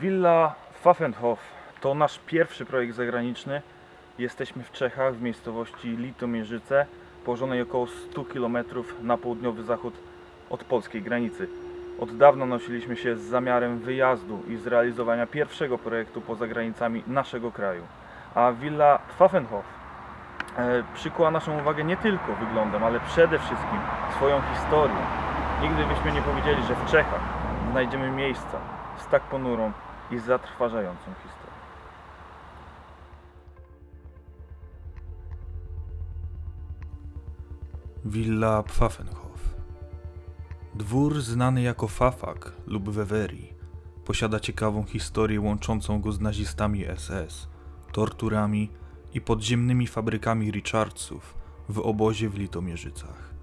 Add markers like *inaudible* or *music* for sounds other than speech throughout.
Villa Pfaffenhof to nasz pierwszy projekt zagraniczny. Jesteśmy w Czechach, w miejscowości Litomierzyce, położonej około 100 km na południowy zachód od polskiej granicy. Od dawna nosiliśmy się z zamiarem wyjazdu i zrealizowania pierwszego projektu poza granicami naszego kraju. A Villa Pfaffenhof e, przykuła naszą uwagę nie tylko wyglądem, ale przede wszystkim swoją historią. Nigdy byśmy nie powiedzieli, że w Czechach znajdziemy miejsca z tak ponurą i zatrważającą historią. Villa Pfaffenhof. Dwór znany jako Fafak lub Weweri posiada ciekawą historię łączącą go z nazistami SS, torturami i podziemnymi fabrykami Richardsów w obozie w Litomierzycach.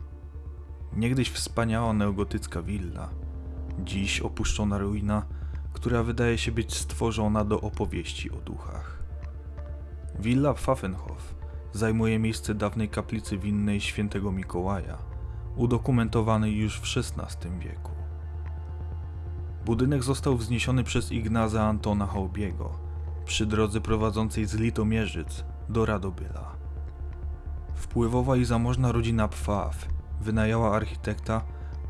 Niegdyś wspaniała neogotycka willa, dziś opuszczona ruina, która wydaje się być stworzona do opowieści o duchach. Villa Pfaffenhof zajmuje miejsce dawnej kaplicy winnej świętego Mikołaja, udokumentowanej już w XVI wieku. Budynek został wzniesiony przez Ignaza Antona Hołbiego przy drodze prowadzącej z Litomierzyc do Radobyla. Wpływowa i zamożna rodzina Pfaff wynajęła architekta,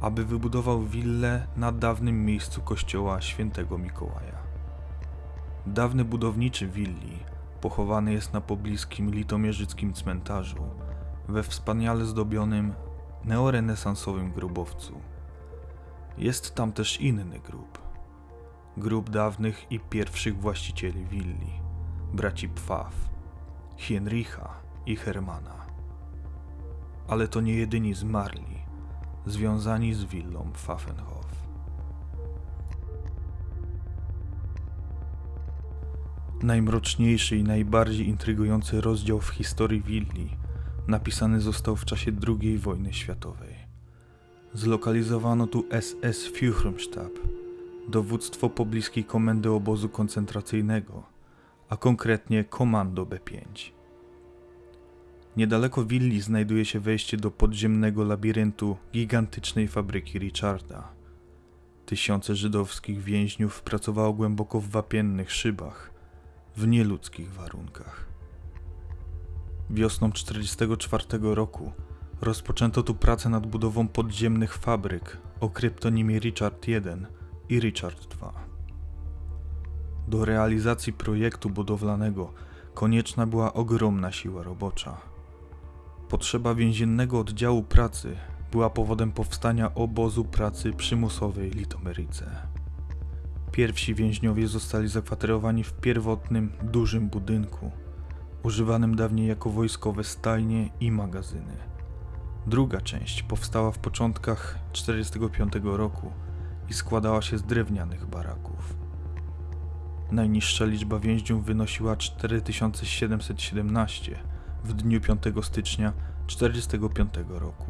aby wybudował willę na dawnym miejscu kościoła świętego Mikołaja. Dawny budowniczy willi pochowany jest na pobliskim litomierzyckim cmentarzu, we wspaniale zdobionym neorenesansowym grobowcu. Jest tam też inny grób. Grób dawnych i pierwszych właścicieli willi, braci Pfaff, Hienricha i Hermana. Ale to nie jedyni zmarli, związani z willą Pfaffenhof. Najmroczniejszy i najbardziej intrygujący rozdział w historii willi napisany został w czasie II wojny światowej. Zlokalizowano tu SS Führungsstab, dowództwo pobliskiej komendy obozu koncentracyjnego, a konkretnie Komando B5. Niedaleko willi znajduje się wejście do podziemnego labiryntu gigantycznej fabryki Richarda. Tysiące żydowskich więźniów pracowało głęboko w wapiennych szybach, w nieludzkich warunkach. Wiosną 1944 roku rozpoczęto tu pracę nad budową podziemnych fabryk o kryptonimie Richard I i Richard II. Do realizacji projektu budowlanego konieczna była ogromna siła robocza. Potrzeba więziennego oddziału pracy była powodem powstania obozu pracy przymusowej Litomeryce. Pierwsi więźniowie zostali zakwaterowani w pierwotnym, dużym budynku, używanym dawniej jako wojskowe stajnie i magazyny. Druga część powstała w początkach 1945 roku i składała się z drewnianych baraków. Najniższa liczba więźniów wynosiła 4717 w dniu 5 stycznia 1945 roku.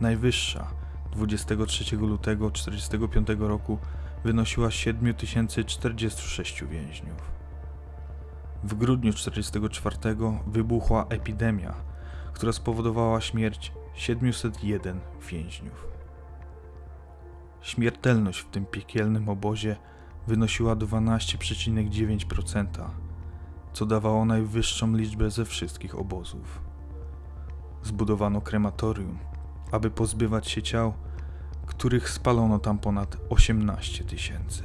Najwyższa 23 lutego 1945 roku wynosiła 7046 więźniów. W grudniu 1944 wybuchła epidemia, która spowodowała śmierć 701 więźniów. Śmiertelność w tym piekielnym obozie wynosiła 12,9%, co dawało najwyższą liczbę ze wszystkich obozów. Zbudowano krematorium, aby pozbywać się ciał, których spalono tam ponad 18 tysięcy.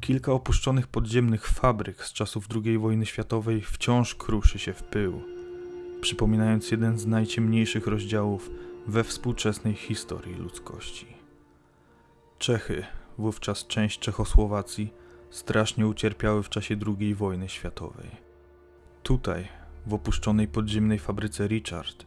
Kilka opuszczonych podziemnych fabryk z czasów II wojny światowej wciąż kruszy się w pył, przypominając jeden z najciemniejszych rozdziałów we współczesnej historii ludzkości. Czechy, wówczas część Czechosłowacji, strasznie ucierpiały w czasie II wojny światowej. Tutaj, w opuszczonej podziemnej fabryce Richard,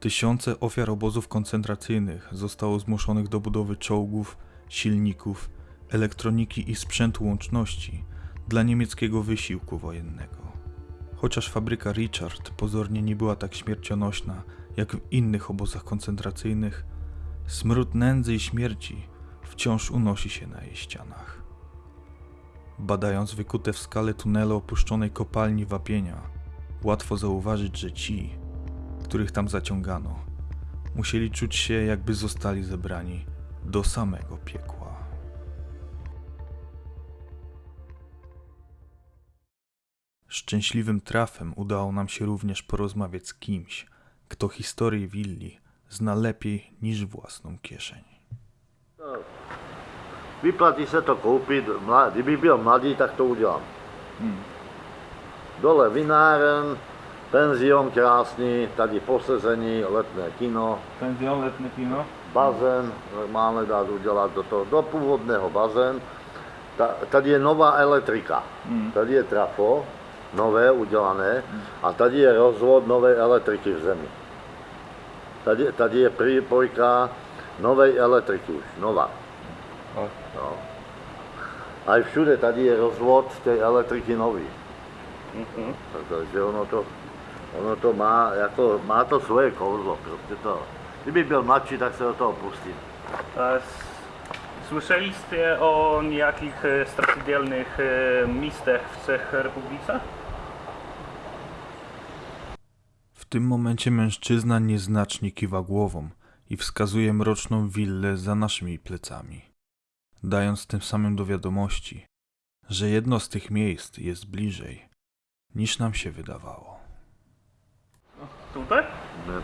tysiące ofiar obozów koncentracyjnych zostało zmuszonych do budowy czołgów, silników, elektroniki i sprzętu łączności dla niemieckiego wysiłku wojennego. Chociaż fabryka Richard pozornie nie była tak śmiercionośna jak w innych obozach koncentracyjnych, smród nędzy i śmierci wciąż unosi się na jej ścianach. Badając wykute w skale tunele opuszczonej kopalni wapienia, łatwo zauważyć, że ci, których tam zaciągano. Musieli czuć się, jakby zostali zebrani do samego piekła. Szczęśliwym trafem udało nam się również porozmawiać z kimś, kto historię willi zna lepiej niż własną kieszeń. Vyplatí se to koupit, kdyby byl mladý, tak to udělám. Dole vináren, penzion krásný, tady posezení, letné kino, Penzion, letné kino. bazén, normálně dát udělat do toho, do původného bazén. Ta, tady je nová elektrika, tady je trafo, nové udělané, a tady je rozvod nové elektriky v zemi. Tady, tady je přípojka nové elektriky už, nová. No. A i všude tady je rozvod té elektriky nový. Takže ono to, ono to má, jako, má to svoje kouzlo, prostě to. Kdyby byl mladší, tak se do toho pustím. Słyszeliście o nejakých e, strašidelných e, místech v Czech Republice? Tym momencie mężczyzna nieznacznie kiwa głową i wskazuje mroczną willę za naszymi plecami, dając tym samym do wiadomości, że jedno z tych miejsc jest bliżej, niż nam się wydawało. Tutaj?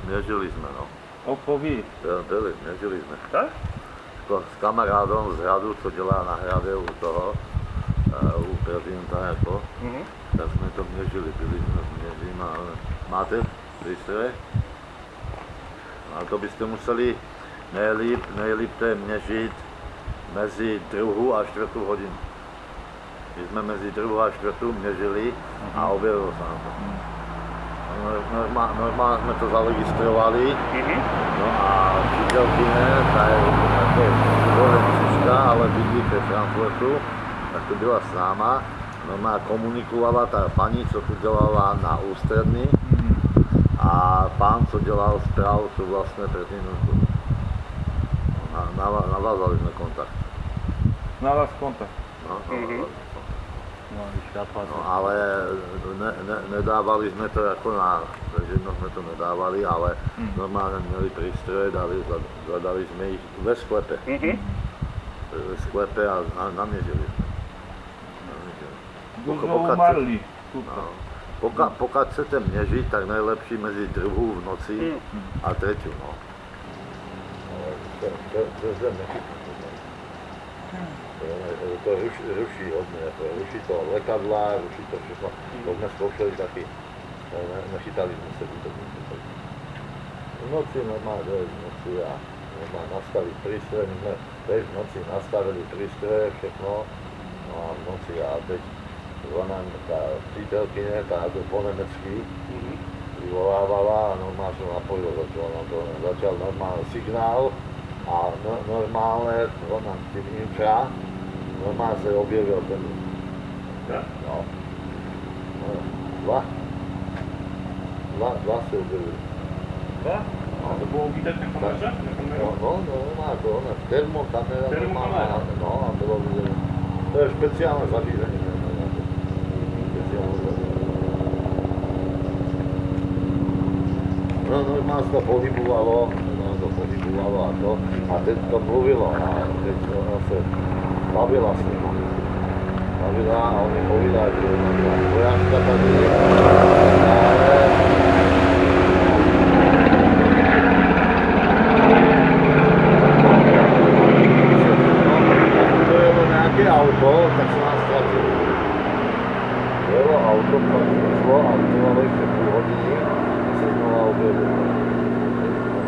Nežili jsme, no. Opowiedz. Byl- Byli, jsme. Tak? Jako s kamarádem z hradu, co dělá na hradě u toho, eh, u prezidenta, jako, Mhm. tak jsme to měřili, byli jsme měřili, ale máte přístroje? A to byste museli nejlíp, nejlíp to je měřit mezi druhou a čtvrtou hodinu. My jsme mezi druhou a čtvrtou měřili a objevilo se nám to. Normálně, normálně jsme to zaregistrovali, Mhm. No a přítelkyně, ta je jako Lorencička, ale bydlí ve Frankfurtu, tak to byla s náma. Normálně komunikovala ta paní, co tu dělala na ústřední a pán, co dělal správu, sú vlastne prezidentku. Navázali sme kontakt. Na vás kontakt. No, no, mhm. no, no, ale ne, ne, nedávali sme to ako na, takže jedno sme to nedávali, ale mm. normálne mieli prístroje, dali, zadali sme ich ve sklepe. Mm-hmm. Ve sklepe a na, namierili sme. Namierili. Už sme umarli. No. Poka, pokiaľ chcete měřit, tak nejlepší mezi druhú v noci mm. a tretiu. No. To je to ruší, ruší hodne, ruší to letadla, ruší to všechno. Mm. To sme skúšali taký, e, načítali sme sa to. V noci normálne dojde v noci a normálne nastaviť prístroje, my sme v noci nastavili prístroje, všechno. no a v noci a teď ona tá přítelkyne, tá ako po nemecky, mm-hmm. vyvolávala a normálne som napojil, začal na to, začal normálne signál a no, normálne, ona tým infra, normálne sa objavil ten, no, no dva, dva, dva sa objavili. Dva? No, to bolo vidieť na? No, no, no, no má to ona, termokamera, termokamera, no, a to bolo vidieť. To je špeciálne zalízenie. No. No, normálně se to pohybovalo, normálně to pohybovalo a to, a teď to mluvilo a teď se bavila s nimi. Bavila a oni povídají, že ona tady to jelo nějaké auto, tak se nás ztratili. Jelo auto, pak šlo a trvalo ještě půl hodiny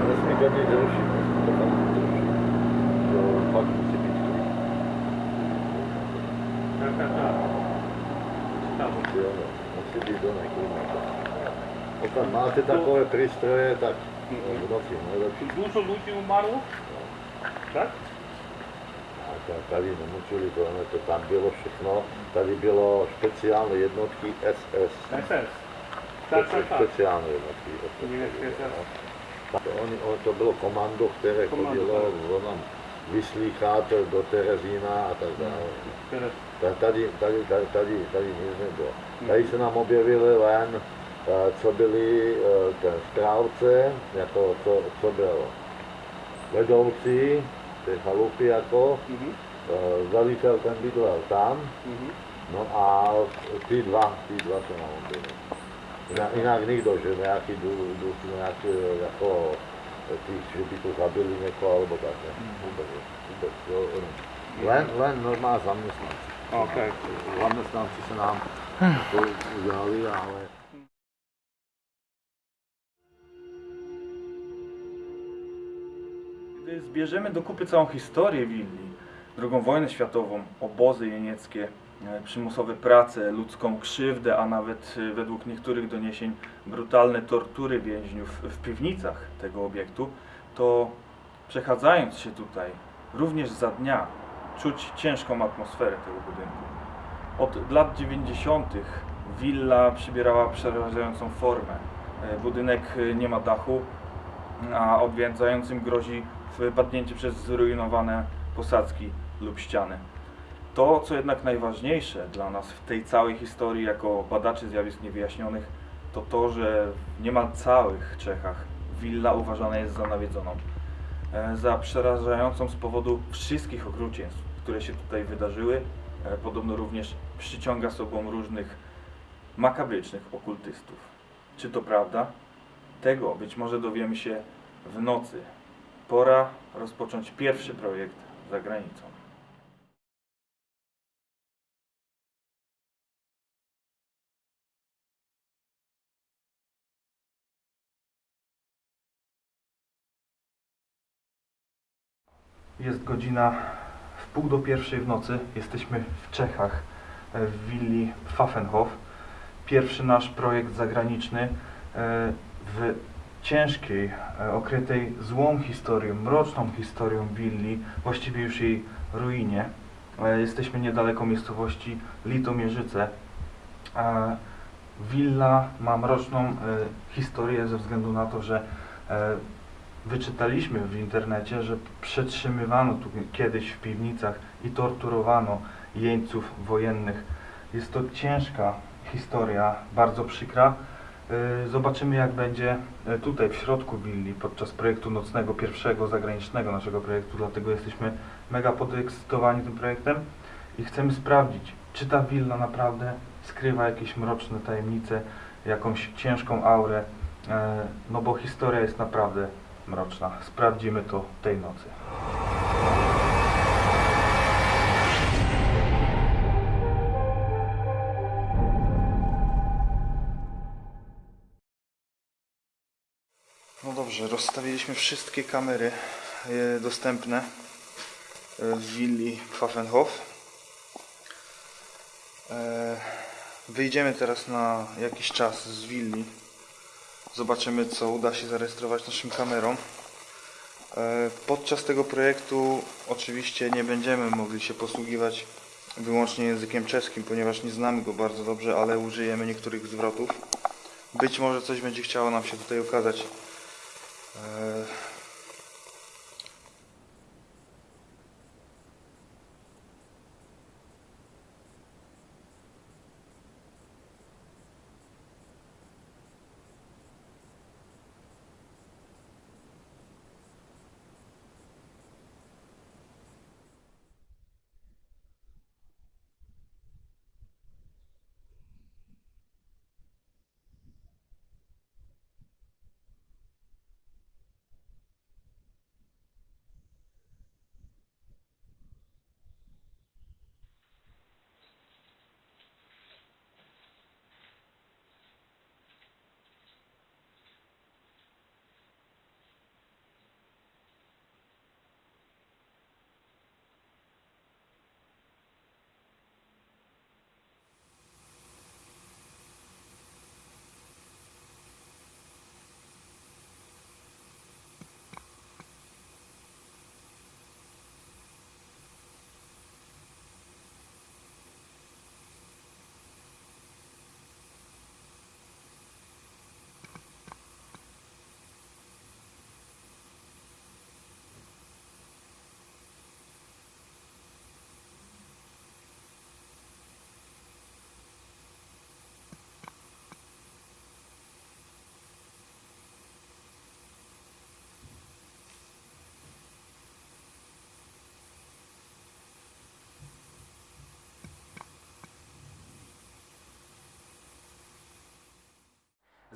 nesmí tam drží. Musí být klid. Musí být máte takové prístroje, tak noci najlepšie. Dušo ľudí umarlo? Tak? tady nemučili, to, to tam bylo všechno, tady bylo špeciálne jednotky SS. SS? Tak, tak, tak. Speciální jednotky. No. Oni, on, to bylo komando, Komando, chodilo onam vyslýchat do Terezína a tak dále. Teraz. Ta- Tady, tady, tady, tady, tady nic nebylo. Tady se nám objevili len eh, co byli eh, ten správce, jako co, co byl vedoucí té chalupy jako, Mhm. eh, velitel ten bydlel tam, Mhm. no a ty dva, ty dva to nám byli. Že nějaký duch, duch nějaký jako by to zabili někoho alebo tak, ne? Vůbec, vůbec, jo, len, len normálně zaměstnanci. Okej. Zaměstnanci se nám to udělali, ale Gdy zbierzemy do kupy całą historię willi, II wojnę światową, obozy jenieckie, przymusowe prace, ludzką krzywdę, a nawet e, według niektórych doniesień brutalne tortury więźniów w piwnicach tego obiektu, to przechadzając się tutaj, również za dnia, czuć ciężką atmosferę tego budynku. Od lat 90. willa przybierała przerażającą formę. E, Budynek e, nie ma dachu, a odwiedzającym grozi wypadnięcie przez zrujnowane posadzki lub ściany. To, co jednak najważniejsze dla nas w tej całej historii jako badaczy zjawisk niewyjaśnionych, to to, że w niemal całych Czechach willa uważana jest za nawiedzoną. E, Za przerażającą z powodu wszystkich okrucieństw, które się tutaj wydarzyły. E, Podobno również przyciąga sobą różnych makabrycznych okultystów. Czy to prawda? Tego być może dowiemy się w nocy. Pora rozpocząć pierwszy projekt za granicą. Jest godzina w pół do pierwszej w nocy. Jesteśmy w Czechach, e, w willi Pfaffenhof. Pierwszy nasz projekt zagraniczny e, w ciężkiej, e, okrytej złą historią, mroczną historią willi, właściwie już jej ruinie. Jesteśmy niedaleko miejscowości Litomierzyce. Willa ma mroczną historię ze względu na to, że wyczytaliśmy w internecie, że przetrzymywano tu kiedyś w piwnicach i torturowano jeńców wojennych. Jest to ciężka historia, bardzo przykra. Y, Zobaczymy jak będzie y, tutaj w środku willi podczas projektu nocnego, pierwszego zagranicznego naszego projektu, dlatego jesteśmy mega podekscytowani tym projektem i chcemy sprawdzić, czy ta willa naprawdę skrywa jakieś mroczne tajemnice, jakąś ciężką aurę, e, no bo historia jest naprawdę mroczna. Sprawdzimy to tej nocy. No dobrze, rozstawiliśmy wszystkie kamery e, dostępne e, w willi Pfaffenhof. E, Wyjdziemy teraz na jakiś czas z willi. Zobaczymy, co uda się zarejestrować naszym kamerom. E, Podczas tego projektu oczywiście nie będziemy mogli się posługiwać wyłącznie językiem czeskim, ponieważ nie znamy go bardzo dobrze, ale użyjemy niektórych zwrotów. Być może coś będzie chciało nam się tutaj okazać.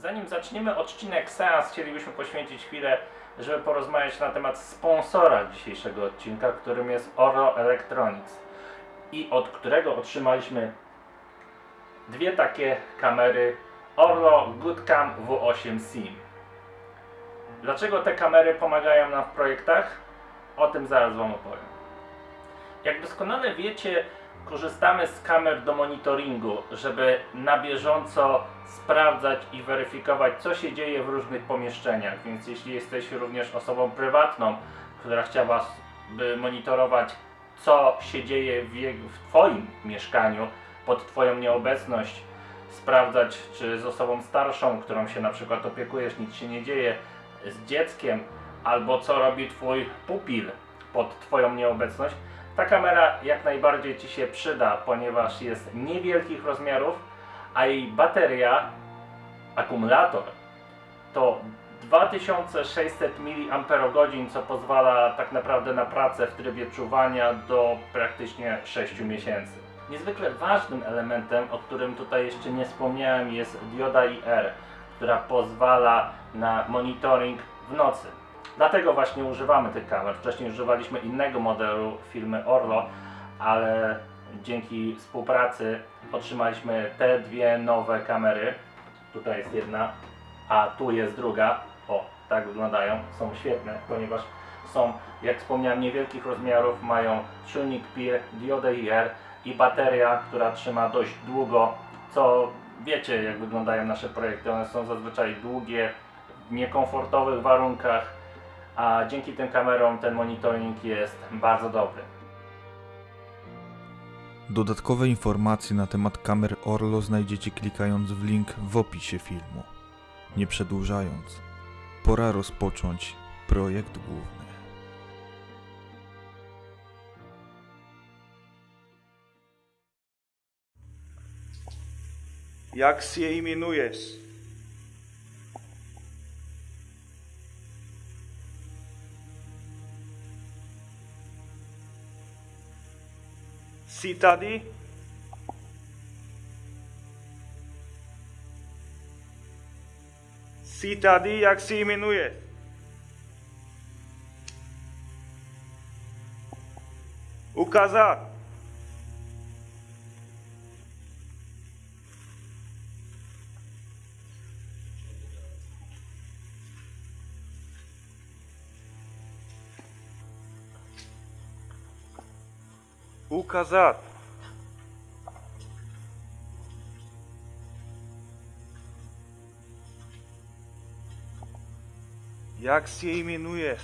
Zanim zaczniemy odcinek seans, chcielibyśmy poświęcić chwilę, żeby porozmawiać na temat sponsora dzisiejszego odcinka, którym jest Oro Electronics i od którego otrzymaliśmy dwie takie kamery Orlo Goodcam W8 SIM. Dlaczego te kamery pomagają nam w projektach? O tym zaraz Wam opowiem. Jak doskonale wiecie, korzystamy z kamer do monitoringu, żeby na bieżąco sprawdzać i weryfikować, co się dzieje w różnych pomieszczeniach. Więc jeśli jesteś również osobą prywatną, która chciałaby monitorować, co się dzieje w, w Twoim mieszkaniu pod Twoją nieobecność, sprawdzać, czy z osobą starszą, którą się na przykład opiekujesz, nic się nie dzieje, z dzieckiem, albo co robi Twój pupil pod Twoją nieobecność, ta kamera jak najbardziej Ci się przyda, ponieważ jest niewielkich rozmiarów, a jej bateria, akumulator to 2600 mAh, co pozwala tak naprawdę na pracę w trybie czuwania do praktycznie 6 miesięcy. Niezwykle ważnym elementem, o którym tutaj jeszcze nie wspomniałem, jest dioda IR, która pozwala na monitoring w nocy. Dlatego właśnie używamy tych kamer. Wcześniej używaliśmy innego modelu firmy Orlo, ale dzięki współpracy otrzymaliśmy te dwie nowe kamery. Tutaj jest jedna, a tu jest druga. O, tak wyglądają. Są świetne, ponieważ są, jak wspomniałem, niewielkich rozmiarów, mają czujnik PIR, diodę IR i bateria, która trzyma dość długo, co wiecie, jak wyglądają nasze projekty. One są zazwyczaj długie, w niekomfortowych warunkach, a dzięki tym kamerom ten monitoring jest bardzo dobry. Dodatkowe informacje na temat kamer Orlo znajdziecie klikając w link w opisie filmu. Nie przedłużając, pora rozpocząć projekt główny. Jak się imienujesz? Si tady? Si tady, jak se jmenuje? Ukázat. Ukázat. Jak się jmenujesz?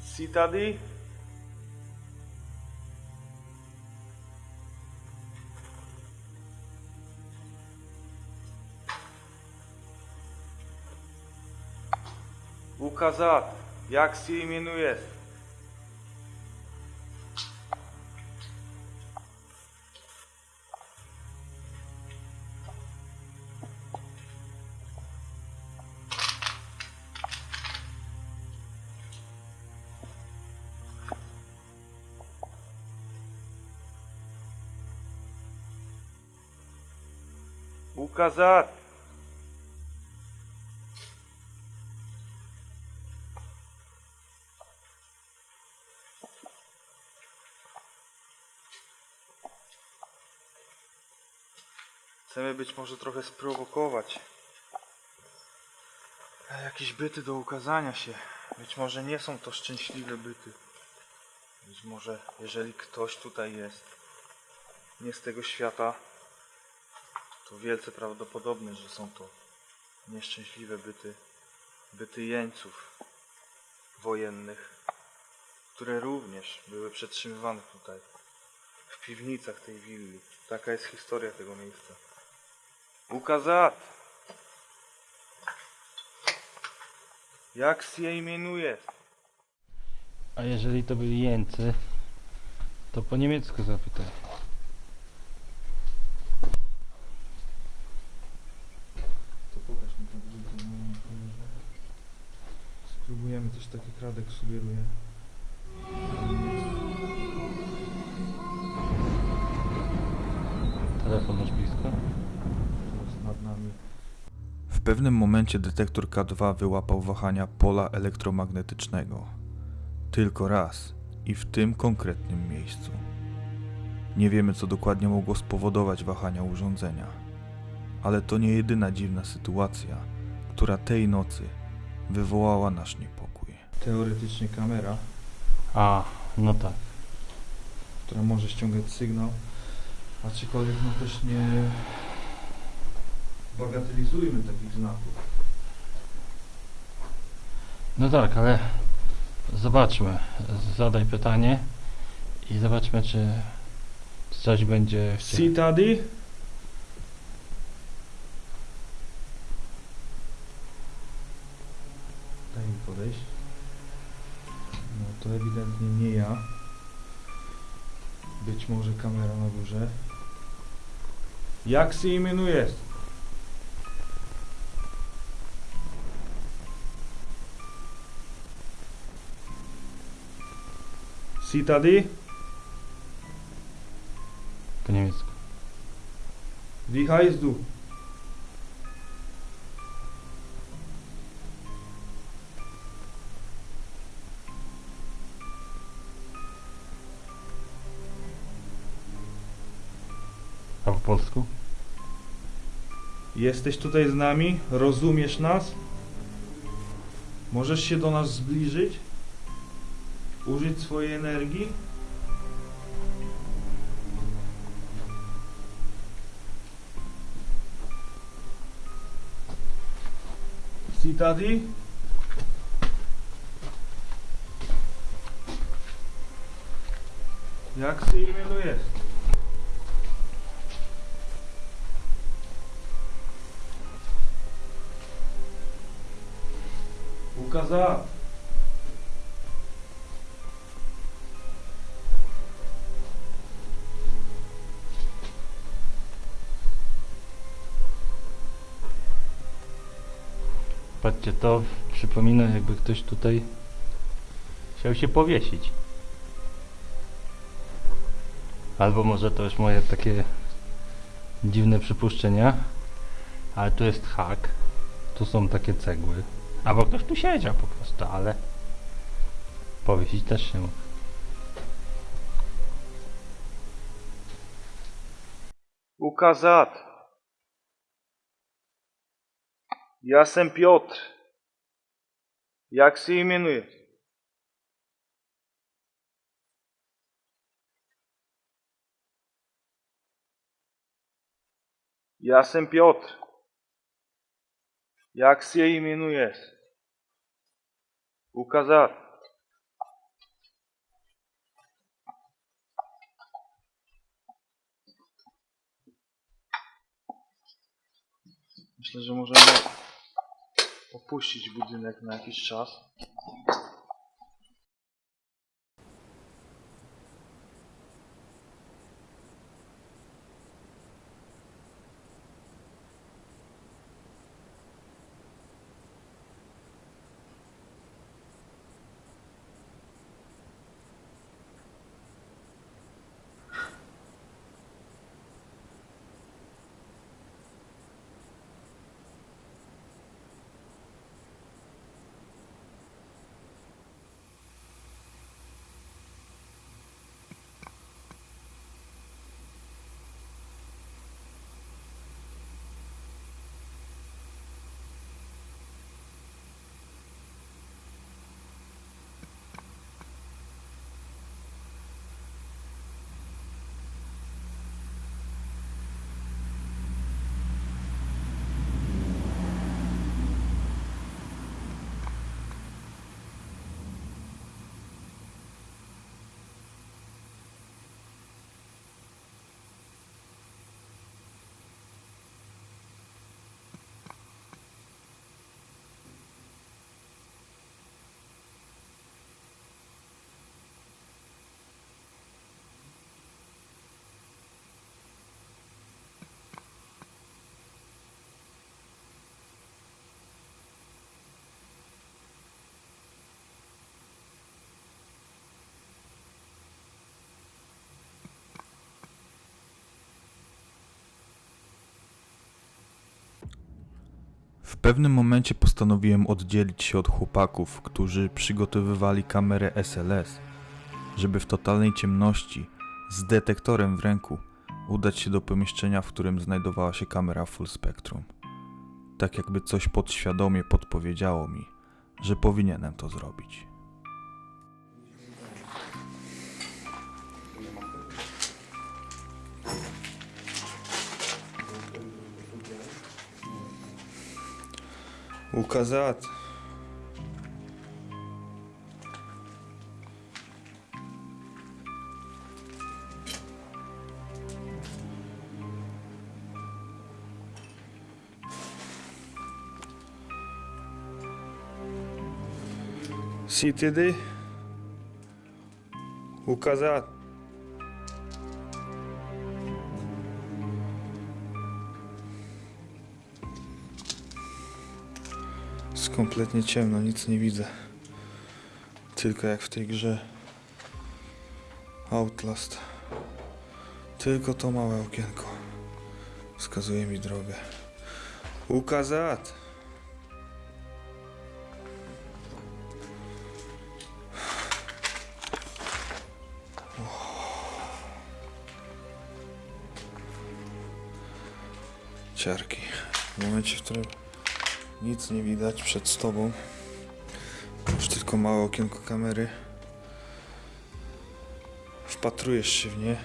Jsi tady? Ukázat, jak se jmenuješ? Być może trochę sprowokować. Jakieś byty do ukazania się. Być może nie są to szczęśliwe byty. Być może jeżeli ktoś tutaj jest nie z tego świata, to wielce prawdopodobne, że są to nieszczęśliwe byty, byty jeńców wojennych, które również były przetrzymywane tutaj, w piwnicach tej willi. Taka jest historia tego miejsca ukazat. Jak się imienuje? A jeżeli to byli Jęcy, to po niemiecku zapytaj. Spróbujemy coś takich radek sugeruje. Pewnym momencie detektor K2 wyłapał wahania pola elektromagnetycznego. Tylko raz i w tym konkretnym miejscu. Nie wiemy, co dokładnie mogło spowodować wahania urządzenia, ale to nie jedyna dziwna sytuacja, która tej nocy wywołała nasz niepokój. Teoretycznie kamera, A, no tak. która może ściągać sygnał, aczkolwiek no też nie bagatelizujmy takich znaków. No tak, ale zobaczmy. Zadaj pytanie i zobaczmy, czy coś będzie w See daddy? Daj mi podejść. No to ewidentnie nie ja. Być może kamera na górze. Jak się imienujesz? Daddy? po niemiecku. Wie heißt du? A po polsku? Jesteś tutaj z nami? Rozumiesz nas? Możesz się do nas zbliżyć? Użyć swojej energii? Si tady? Jak się jmenujesz? Ukazał. To przypomina jakby ktoś tutaj chciał się powiesić. Albo może to już moje takie dziwne przypuszczenia. Ale tu jest hak. Tu są takie cegły. Albo ktoś tu siedział po prostu, ale powiesić też się mógł. Ukazat. Ja jestem Piotr. Jak się imienujesz? Ja jestem Piotr. Jak się imienujesz? Ukazat. Myślę, że możemy opuścić budynek na jakiś czas. W pewnym momencie postanowiłem oddzielić się od chłopaków, którzy przygotowywali kamerę SLS, żeby w totalnej ciemności, z detektorem w ręku, udać się do pomieszczenia, w którym znajdowała się kamera full spectrum. Tak jakby coś podświadomie podpowiedziało mi, że powinienem to zrobić. Указать. CTD. Указать. Kompletnie ciemno, nic nie widzę. Tylko jak w tej grze Outlast. Tylko to małe okienko wskazuje mi drogę. Ukazat! Ciarki. W momencie, w którym nic nie widać przed tobą. Już tylko małe okienko kamery. Wpatrujesz się w nie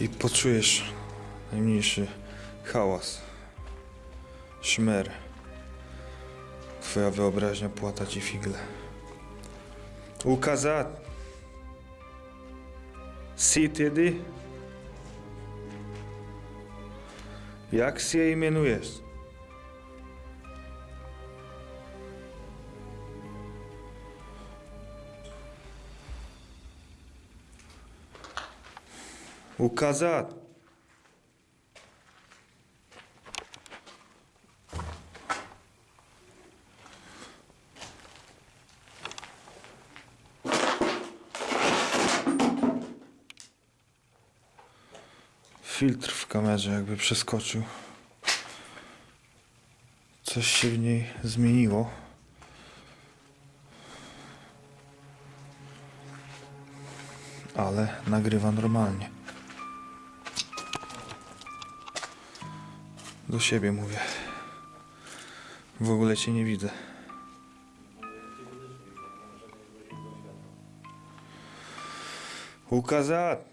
i poczujesz najmniejszy hałas, szmer. Twoja wyobraźnia płata ci figle. Ukazat! Sitedy? Jak się imienujesz? Указать. Filtr w kamerze jakby przeskoczył. Coś się w niej zmieniło. Ale nagrywa normalnie. Do siebie mówię. W ogóle cię nie widzę. Ukazat!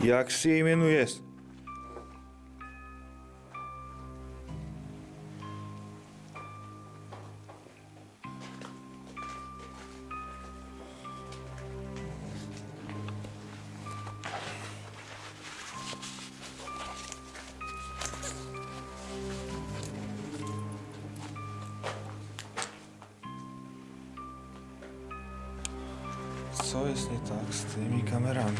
Jak się imenujesz? Co jest nie tak z tymi kamerami?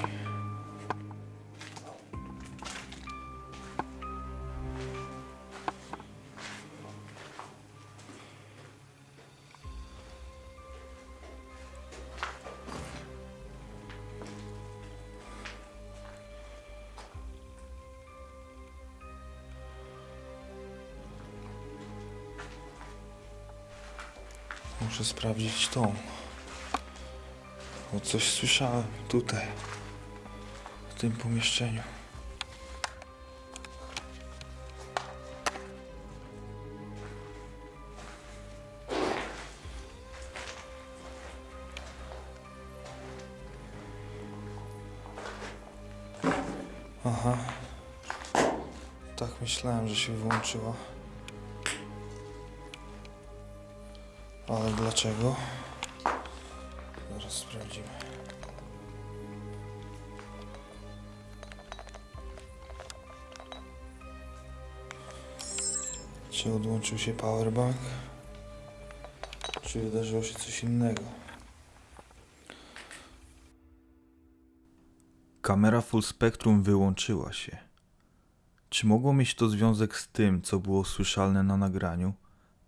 Muszę sprawdzić tą. Bo coś słyszałem tutaj, w tym pomieszczeniu. Aha. Tak myślałem, że się wyłączyła. Ale dlaczego? Sprawdzimy. Czy odłączył się powerbank? Czy wydarzyło się coś innego? Kamera full spectrum wyłączyła się. Czy mogło mieć to związek z tym, co było słyszalne na nagraniu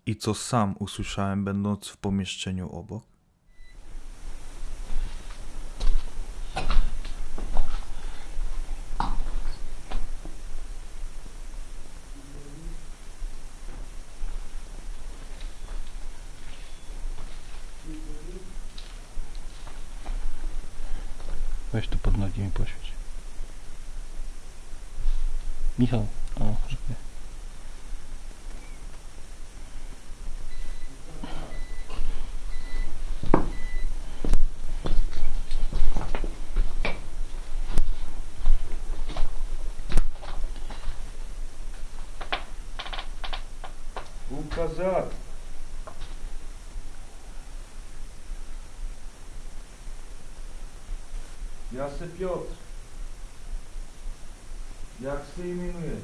i co sam usłyszałem, będąc w pomieszczeniu obok? Weź tu pod nogi mi poświeć. Michał, o, żeby. Ja se Piotr. Jak się imienuje?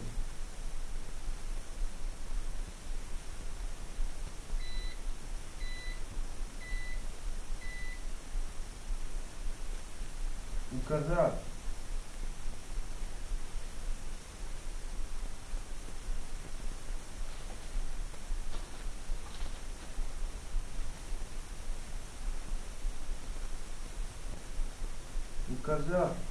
كذاب.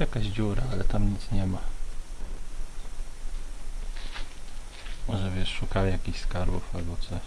Jest jakaś dziura, ale tam nic nie ma. Może wiesz, szukali jakichś skarbów albo coś.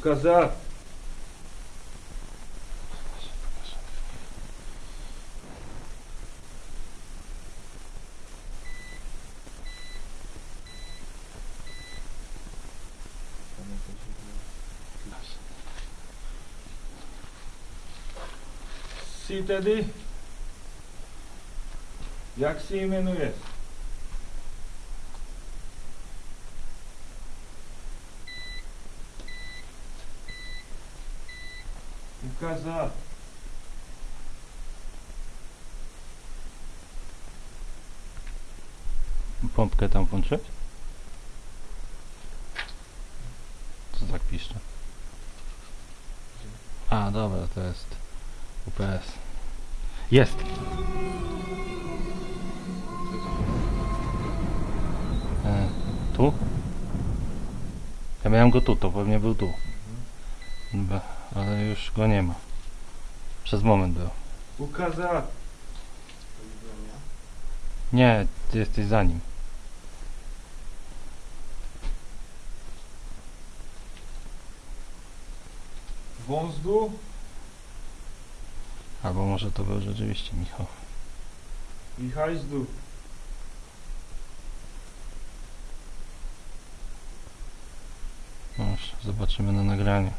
Указать. Si tedy? Jak się jmenujesz? pompkę tam włączyć? Co tak piszcze? A, dobra, to jest UPS. Jest! E, tu? Ja miałem go tu, to pewnie był tu. Dobra, ale już go nie ma. Przez moment był. Ukaza! Nie, ty jesteś za nim. Wązdu. Albo może to był rzeczywiście Michał. i hajzdu. No już zobaczymy na nagraniu.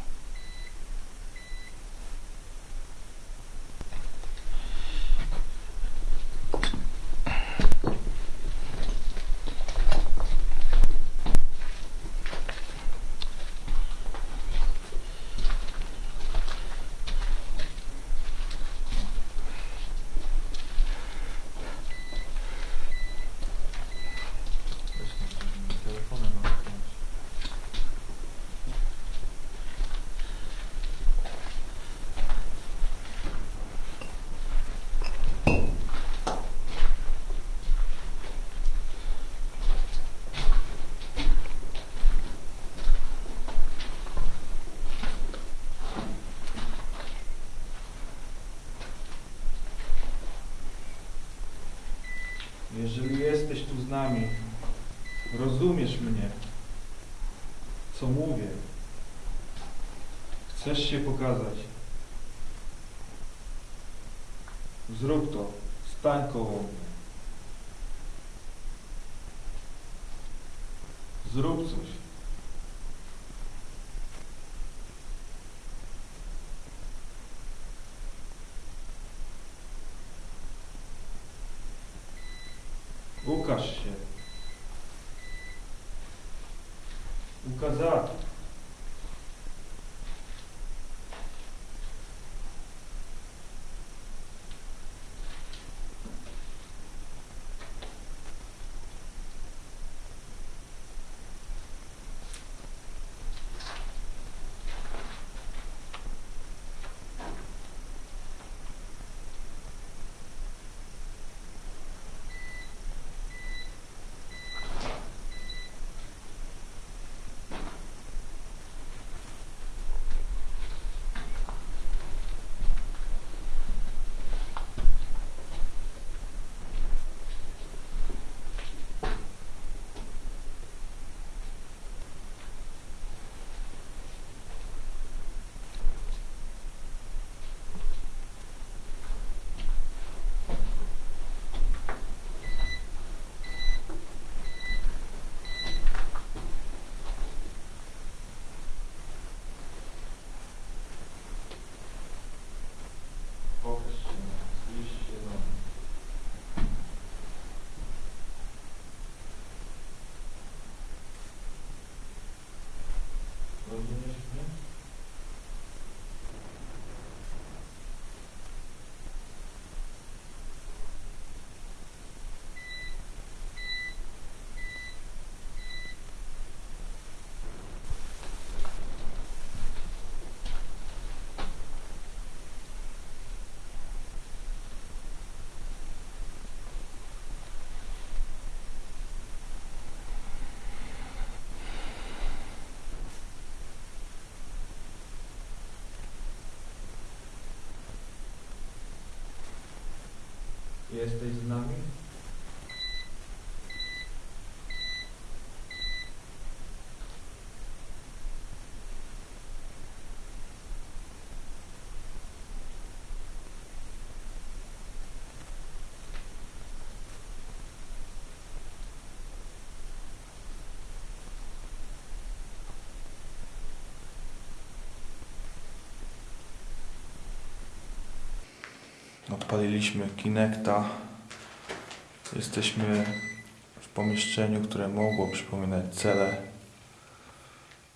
Pokaż się. Ukazati. Jesteś z nami? Odpaliliśmy Kinecta. Jesteśmy w pomieszczeniu, które mogło przypominać cele,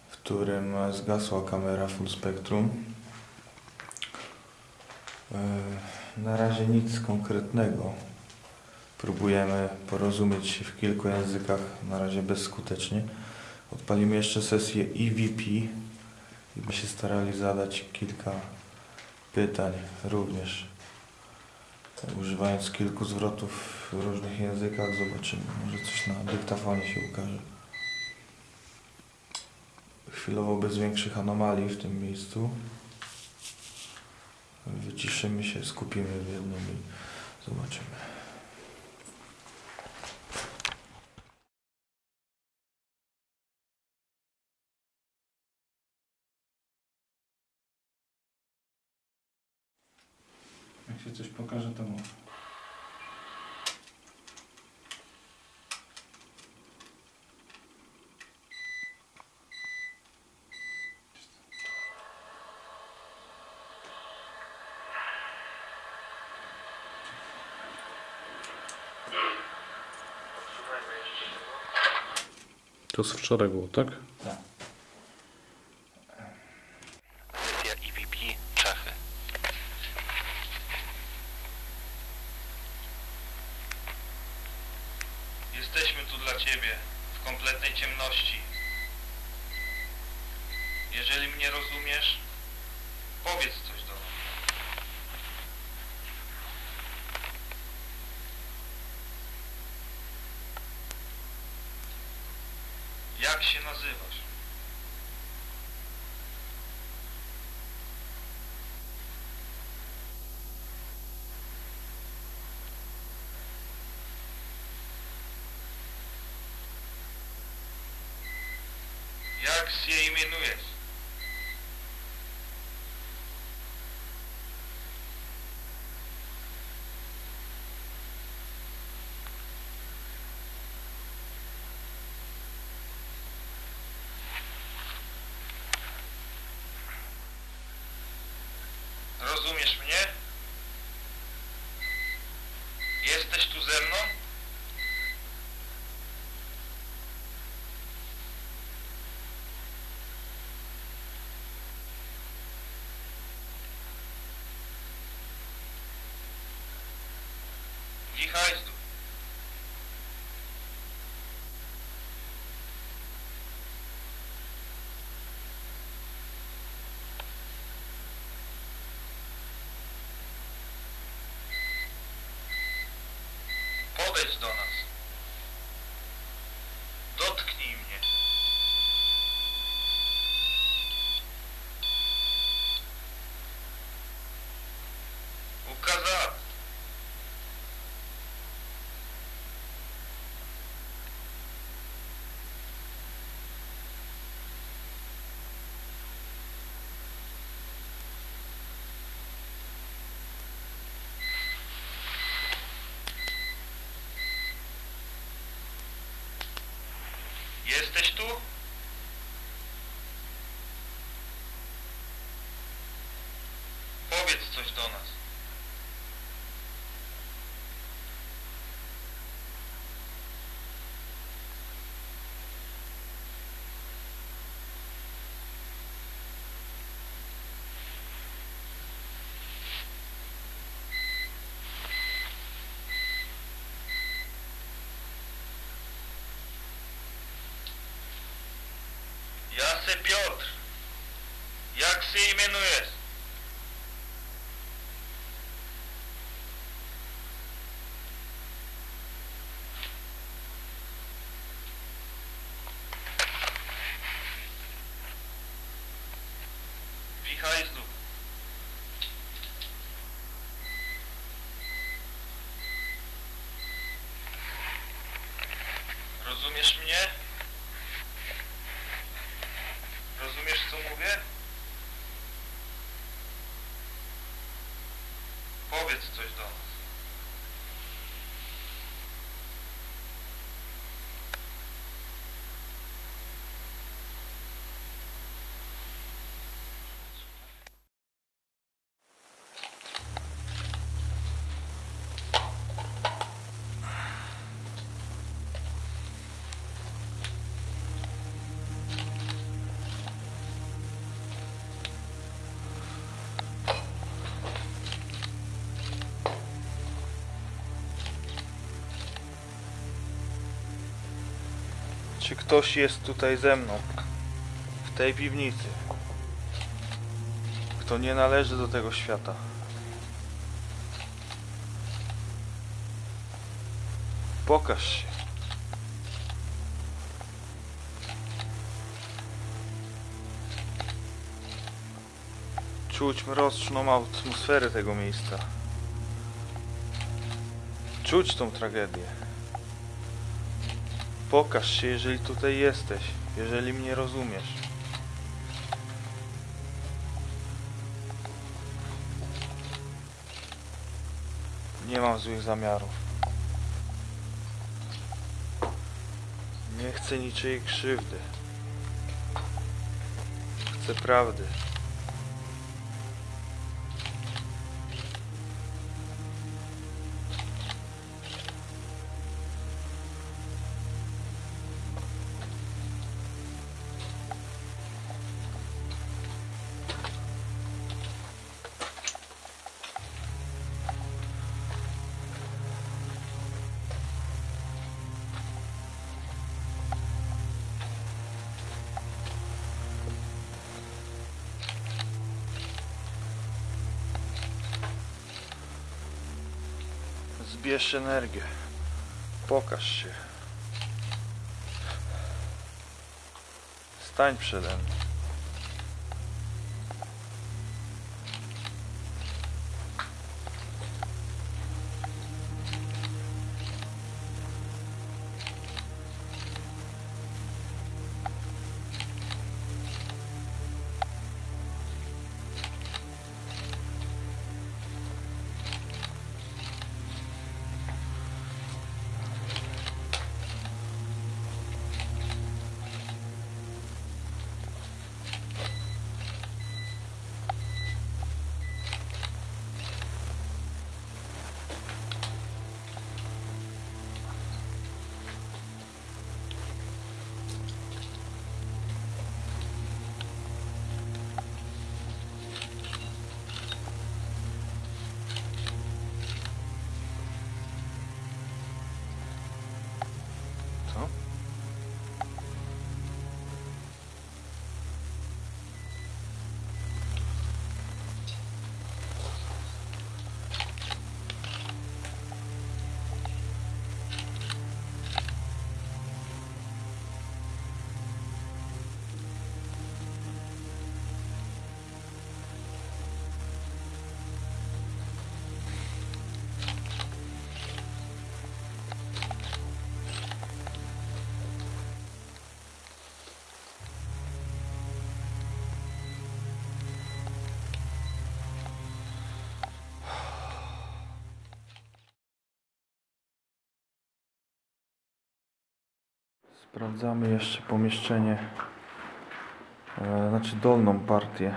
w którym zgasła kamera full spectrum. E, Na razie nic konkretnego. Próbujemy porozumieć się w kilku językach, na razie bezskutecznie. Odpalimy jeszcze sesję EVP i się starali zadać kilka pytań również. Używając kilku zwrotów w różnych językach, zobaczymy. Może coś na dyktafonie się ukaże. Chwilowo bez większych anomalii w tym miejscu. Wyciszymy się, skupimy w jednym i zobaczymy. Pokaże, to mów. To z wczoraj było, tak? Sesja EVP Czechy. Jesteśmy tu dla Ciebie, w kompletnej ciemności. Jeżeli mnie rozumiesz, powiedz coś do nas. Jak się nazywasz? Jak się imienujesz? Rozumiesz mnie? Jesteś tu ze mną? Wichajzdu. Podejdź do nas. Dotknij mnie. Ukazać. Jesteś tu? Powiedz coś do nas. Ja se Piotr. Wichajzdu. Rozumiesz mnie? Czy ktoś jest tutaj ze mną? W tej piwnicy? Kto nie należy do tego świata? Pokaż się. Czuć mroczną atmosferę tego miejsca. Czuć tą tragedię. Pokaż się, jeżeli tutaj jesteś, jeżeli mnie rozumiesz. Nie mam złych zamiarów. Nie chcę niczyjej krzywdy. Chcę prawdy. Zbierz energię. Pokaż się. Stań przede mną. Sprawdzamy jeszcze pomieszczenie, e, znaczy dolną partię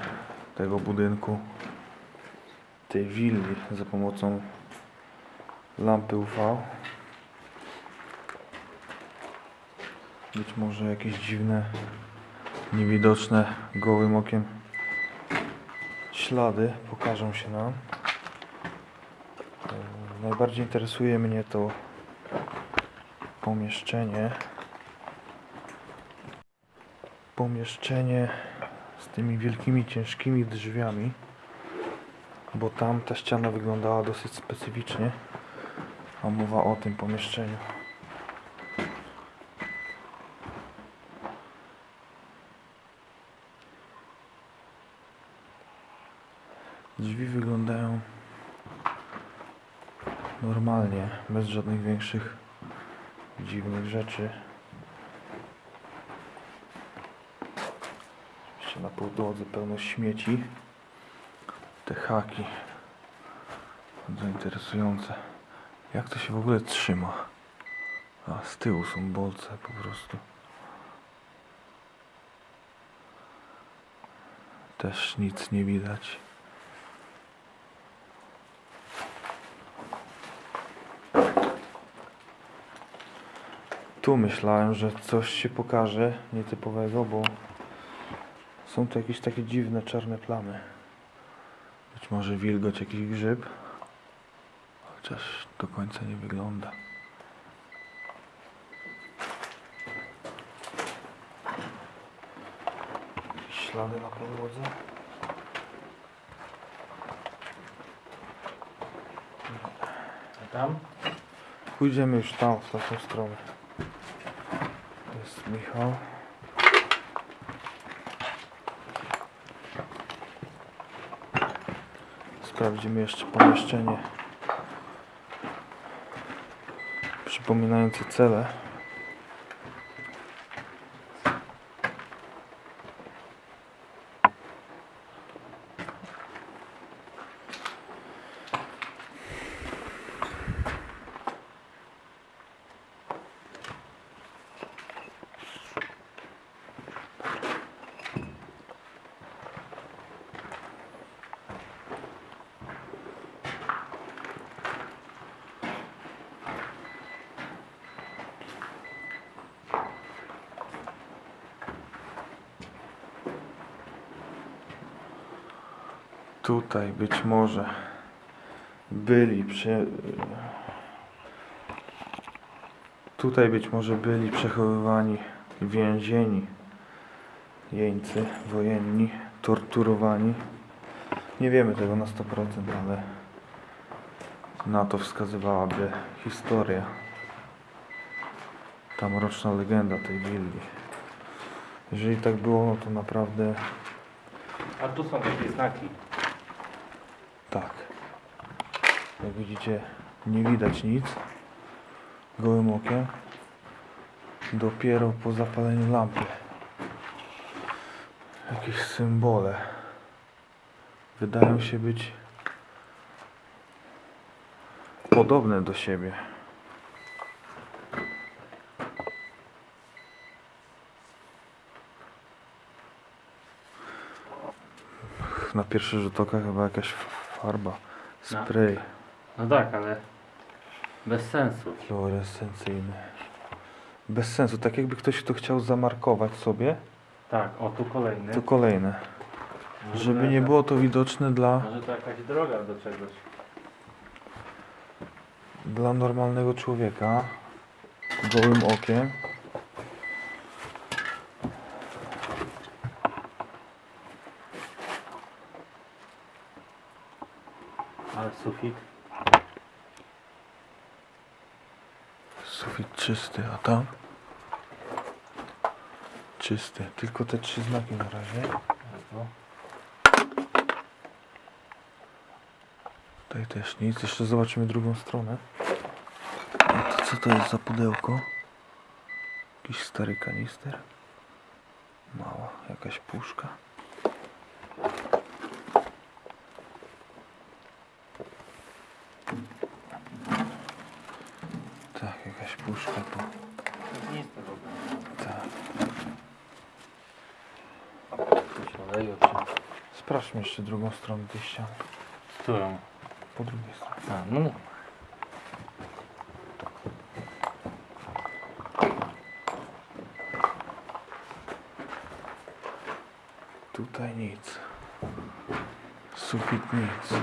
tego budynku, tej willi za pomocą lampy UV. Być może jakieś dziwne, niewidoczne gołym okiem ślady pokażą się nam. E, Najbardziej interesuje mnie to pomieszczenie. Pomieszczenie z tymi wielkimi, ciężkimi drzwiami, bo tam ta ściana wyglądała dosyć specyficznie. A mowa o tym pomieszczeniu. Drzwi wyglądają normalnie, bez żadnych większych dziwnych rzeczy. Jeszcze na podłodze pełno śmieci. Te haki. Bardzo interesujące. Jak to się w ogóle trzyma? A z tyłu są bolce po prostu. Też nic nie widać. Tu myślałem, że coś się pokaże nietypowego, bo są tu jakieś takie dziwne czarne plamy. Być może wilgoć, jakiś grzyb. Chociaż do końca nie wygląda. Ślady na podłodze. A tam? Pójdziemy już tam, w tamtą stronę. To jest Michał. Sprawdzimy jeszcze pomieszczenie przypominające cele. Tutaj być może byli przy... Tutaj być może byli przechowywani więzieni, jeńcy wojenni, torturowani. Nie wiemy tego na 100%, ale na to wskazywałaby historia. Ta mroczna legenda tej willi. Jeżeli tak było, no to naprawdę A tu są takie znaki. Tak. Jak widzicie, nie widać nic gołym okiem. Dopiero po zapaleniu lampy. Jakieś symbole. Wydają się być podobne do siebie. Na pierwszy rzut oka chyba jakaś farba, spray No tak, ale bez sensu. fluorescencyjny. Bez sensu, tak jakby ktoś to chciał zamarkować sobie, Tak, o tu kolejny. to kolejne. Żeby nie było to widoczne dla, Może to jakaś droga do czegoś. dla normalnego człowieka gołym okiem. Ale sufit. Sufit czysty, a tam? Czysty. Tylko te trzy znaki na razie. Tutaj też nic. Jeszcze zobaczymy drugą stronę. A to co to jest za pudełko? Jakiś stary kanister? Mała jakaś puszka. Tak, jakaś puszka tu. nic tego. zaleją się. Sprawdźmy jeszcze drugą stronę tej ściany. Którą? Po drugiej stronie. A, no dobra. Tutaj nic. Sufit nic.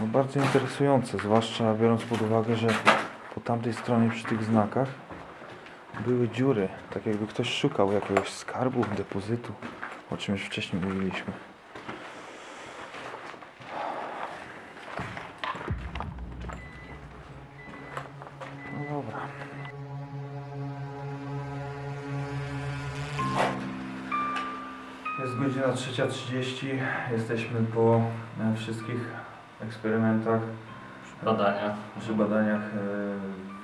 No bardzo interesujące, zwłaszcza biorąc pod uwagę, że po tamtej stronie przy tych znakach były dziury, tak jakby ktoś szukał jakiegoś skarbu, depozytu, o czym już wcześniej mówiliśmy. No dobra. Jest godzina 3.30. Jesteśmy po e, wszystkich eksperymentach, Badania. przy badaniach e,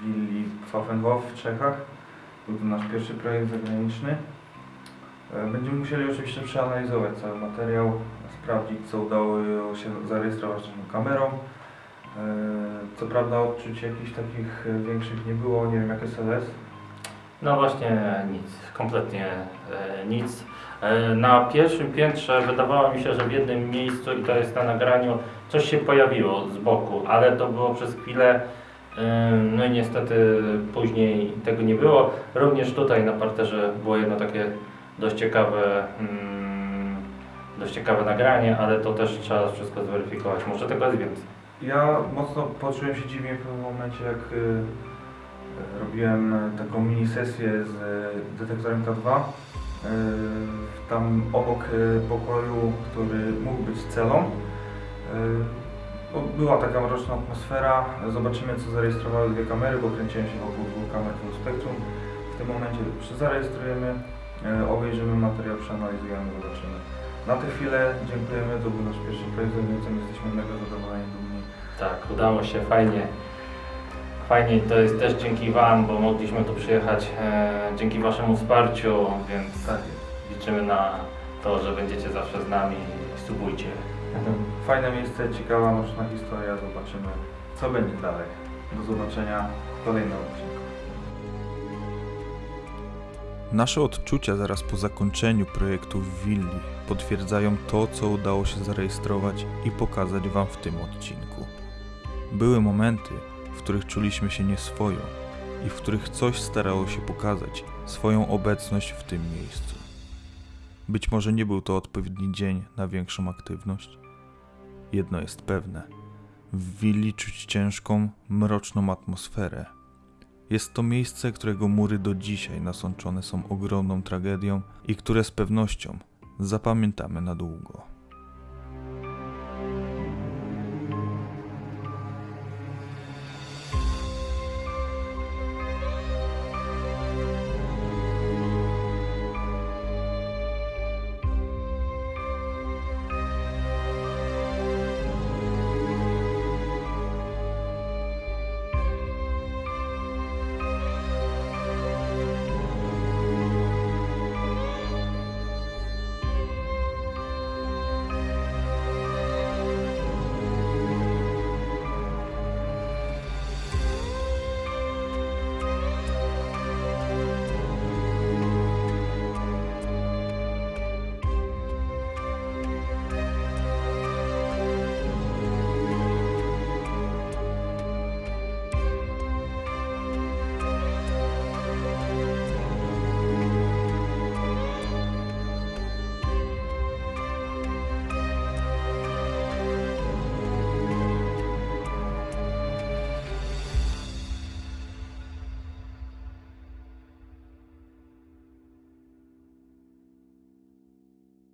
w willi Pfaffenhof w Czechach. Był to nasz pierwszy projekt zagraniczny. E, Będziemy musieli oczywiście przeanalizować cały materiał, sprawdzić co udało się zarejestrować naszą kamerą. E, Co prawda odczuć jakichś takich większych nie było, nie wiem jak SLS. No właśnie nic, kompletnie e, nic. Na pierwszym piętrze wydawało mi się, że w jednym miejscu, i to jest na nagraniu, coś się pojawiło z boku, ale to było przez chwilę. no i niestety później tego nie było. Również tutaj na parterze było jedno takie dość ciekawe, mm, dość ciekawe nagranie, ale to też trzeba wszystko zweryfikować. Może tego jest więcej. Ja mocno poczułem się dziwnie w pewnym momencie, jak y, robiłem taką mini sesję z y, detektorem K2. Y, tam obok y, pokoju, który mógł być celą, była taka mroczna atmosfera. Zobaczymy, co zarejestrowały dwie kamery, bo kręciłem się wokół dwóch kamer full spectrum. W tym momencie zarejestrujemy, obejrzymy materiał, przeanalizujemy, zobaczymy. Na tę chwilę dziękujemy, to był nasz pierwszy projekt z Legnicą, jesteśmy mega zadowoleni, dumni. Tak, udało się fajnie. Fajnie to jest też dzięki Wam, bo mogliśmy tu przyjechać e, dzięki Waszemu wsparciu, więc Tak liczymy na to, że będziecie zawsze z nami i subujcie. *laughs* Fajne miejsce, ciekawa, mroczna historia, zobaczymy co będzie dalej. Do zobaczenia w kolejnym odcinku. Nasze odczucia zaraz po zakończeniu projektu w Willi potwierdzają to, co udało się zarejestrować i pokazać Wam w tym odcinku. Były momenty, w których czuliśmy się nieswojo i w których coś starało się pokazać swoją obecność w tym miejscu. Być może nie był to odpowiedni dzień na większą aktywność. Jedno jest pewne: w willi czuć ciężką, mroczną atmosferę. Jest to miejsce, którego mury do dzisiaj nasączone są ogromną tragedią i które z pewnością zapamiętamy na długo.